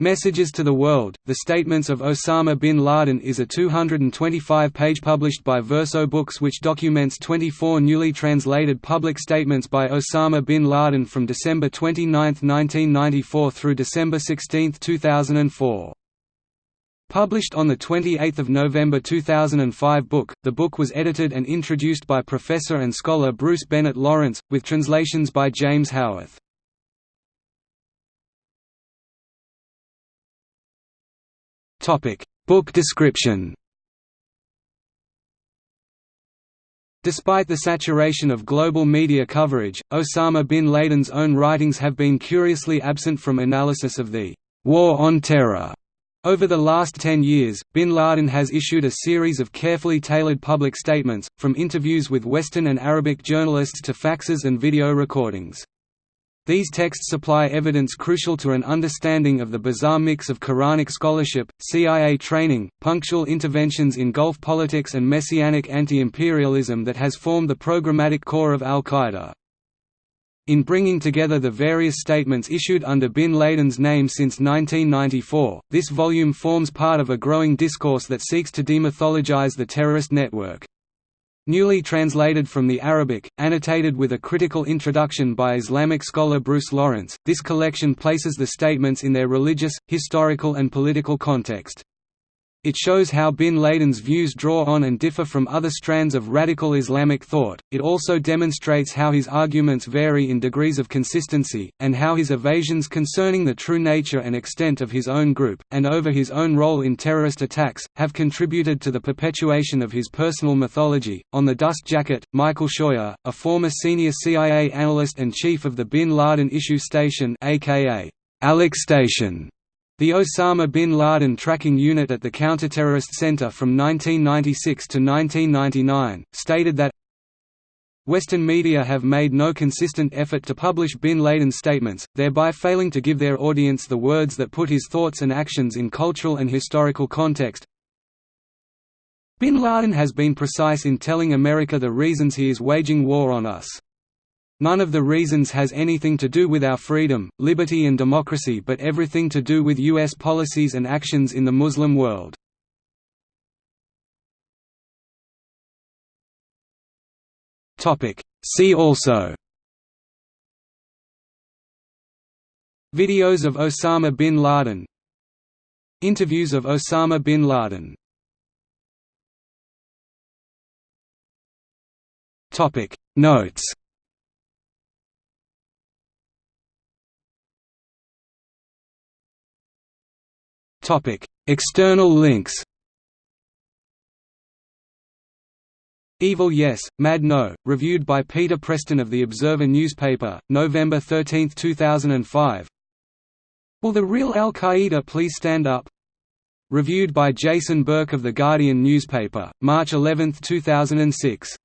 Messages to the World, The Statements of Osama bin Laden is a 225-page published by Verso Books which documents 24 newly translated public statements by Osama bin Laden from December 29, 1994 through December 16, 2004. Published on 28 November 2005 book, the book was edited and introduced by professor and scholar Bruce Bennett Lawrence, with translations by James Howarth. Book description Despite the saturation of global media coverage, Osama bin Laden's own writings have been curiously absent from analysis of the «war on terror». Over the last ten years, bin Laden has issued a series of carefully tailored public statements, from interviews with Western and Arabic journalists to faxes and video recordings. These texts supply evidence crucial to an understanding of the bizarre mix of Quranic scholarship, CIA training, punctual interventions in Gulf politics and messianic anti-imperialism that has formed the programmatic core of al-Qaeda. In bringing together the various statements issued under bin Laden's name since 1994, this volume forms part of a growing discourse that seeks to demythologize the terrorist network. Newly translated from the Arabic, annotated with a critical introduction by Islamic scholar Bruce Lawrence, this collection places the statements in their religious, historical and political context. It shows how bin Laden's views draw on and differ from other strands of radical Islamic thought, it also demonstrates how his arguments vary in degrees of consistency, and how his evasions concerning the true nature and extent of his own group, and over his own role in terrorist attacks, have contributed to the perpetuation of his personal mythology. On the dust jacket, Michael Scheuer, a former senior CIA analyst and chief of the bin Laden Issue Station aka Alex Station, the Osama bin Laden tracking unit at the Counterterrorist Center from 1996 to 1999, stated that Western media have made no consistent effort to publish bin Laden's statements, thereby failing to give their audience the words that put his thoughts and actions in cultural and historical context. Bin Laden has been precise in telling America the reasons he is waging war on us. None of the reasons has anything to do with our freedom, liberty and democracy but everything to do with U.S. policies and actions in the Muslim world. See also Videos of Osama bin Laden Interviews of Osama bin Laden Notes Topic: External links. Evil Yes, Mad No, reviewed by Peter Preston of The Observer newspaper, November 13, 2005 Will the real Al-Qaeda please stand up? Reviewed by Jason Burke of The Guardian newspaper, March 11, 2006